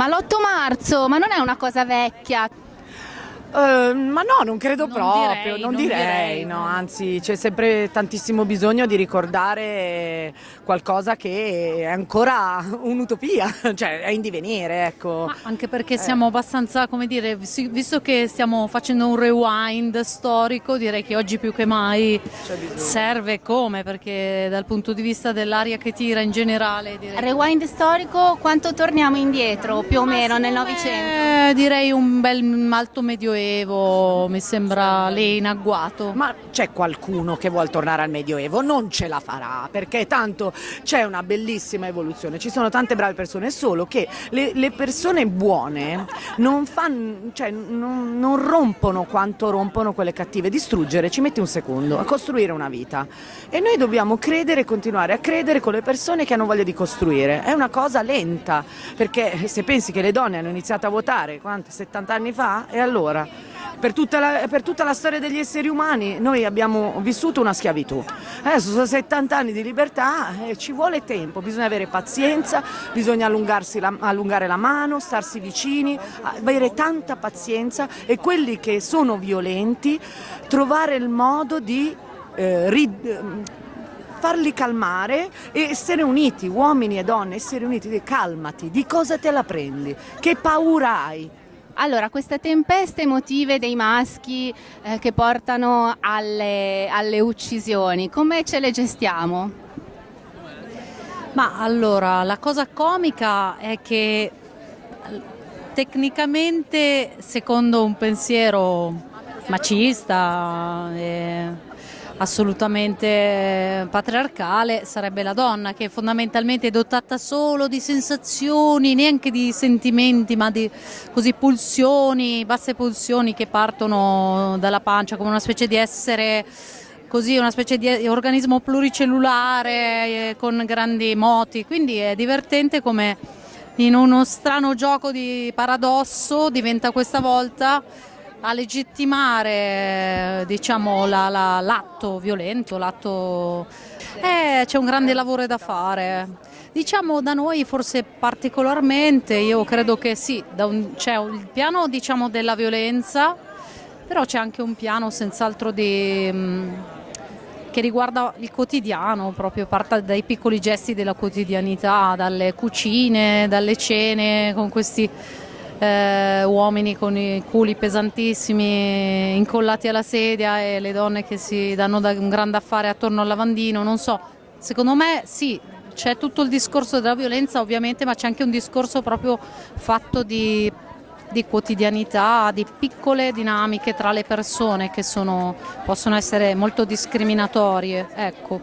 Ma l'8 marzo, ma non è una cosa vecchia? Uh, ma no, non credo non proprio, direi, non, non direi, direi, no, no. anzi c'è sempre tantissimo bisogno di ricordare qualcosa che è ancora un'utopia, cioè è in divenire, ecco. Ma anche perché siamo abbastanza, come dire, visto che stiamo facendo un rewind storico, direi che oggi più che mai serve come, perché dal punto di vista dell'aria che tira in generale, direi, Rewind storico, quanto torniamo indietro più o meno nel Novecento? Eh, direi un bel alto medioevo, mi sembra lì in agguato. Ma c'è qualcuno che vuole tornare al Medioevo? Non ce la farà, perché tanto c'è una bellissima evoluzione, ci sono tante brave persone, solo che le, le persone buone non, fanno, cioè, non, non rompono quanto rompono quelle cattive. Distruggere ci mette un secondo a costruire una vita. E noi dobbiamo credere e continuare a credere con le persone che hanno voglia di costruire. È una cosa lenta, perché se pensi che le donne hanno iniziato a votare quanti, 70 anni fa, e allora? Per tutta, la, per tutta la storia degli esseri umani noi abbiamo vissuto una schiavitù. Adesso sono 70 anni di libertà e ci vuole tempo, bisogna avere pazienza, bisogna la- allungare la mano, starsi vicini, avere tanta pazienza e quelli che sono violenti trovare il modo di eh, farli calmare e essere uniti, uomini e donne, essere uniti, calmati, di cosa te la prendi, che paura hai? Allora, queste tempeste emotive dei maschi eh, che portano alle, alle uccisioni, come ce le gestiamo? Ma allora, la cosa comica è che eh, tecnicamente, secondo un pensiero macista, e assolutamente patriarcale, sarebbe la donna che fondamentalmente è dotata solo di sensazioni, neanche di sentimenti, ma di così pulsioni, basse pulsioni che partono dalla pancia come una specie di essere così una specie di organismo pluricellulare eh, con grandi moti, quindi è divertente come in uno strano gioco di paradosso diventa questa volta a legittimare diciamo, la- la- l'atto violento, l'atto... Eh, c'è un grande lavoro da fare. Diciamo da noi forse particolarmente, io credo che sì, c'è il piano diciamo, della violenza, però c'è anche un piano senz'altro mh, che riguarda il quotidiano, proprio parte dai piccoli gesti della quotidianità, dalle cucine, dalle cene con questi eh, uomini con i culi pesantissimi incollati alla sedia e le donne che si danno da un grande affare attorno al lavandino, non so, secondo me sì, c'è tutto il discorso della violenza ovviamente, ma c'è anche un discorso proprio fatto di di quotidianità, di piccole dinamiche tra le persone che sono, possono essere molto discriminatorie. Ecco.